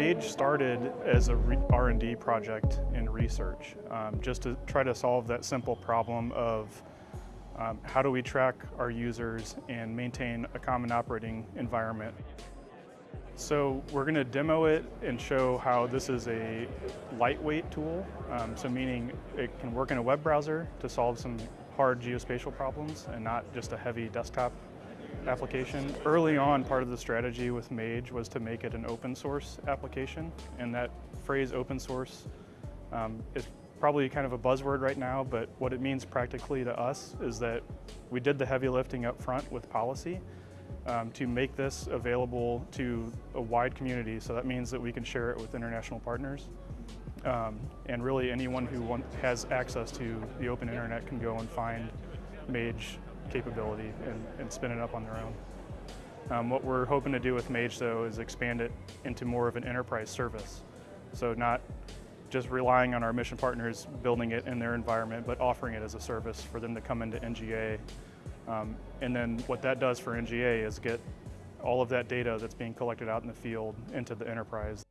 Mage started as a R&D project in research, um, just to try to solve that simple problem of um, how do we track our users and maintain a common operating environment. So we're going to demo it and show how this is a lightweight tool, um, so meaning it can work in a web browser to solve some hard geospatial problems and not just a heavy desktop application. Early on, part of the strategy with Mage was to make it an open source application, and that phrase open source um, is probably kind of a buzzword right now, but what it means practically to us is that we did the heavy lifting up front with policy um, to make this available to a wide community. So that means that we can share it with international partners. Um, and really anyone who want, has access to the open internet can go and find Mage capability and, and spin it up on their own. Um, what we're hoping to do with Mage though is expand it into more of an enterprise service. So not just relying on our mission partners building it in their environment, but offering it as a service for them to come into NGA. Um, and then what that does for NGA is get all of that data that's being collected out in the field into the enterprise.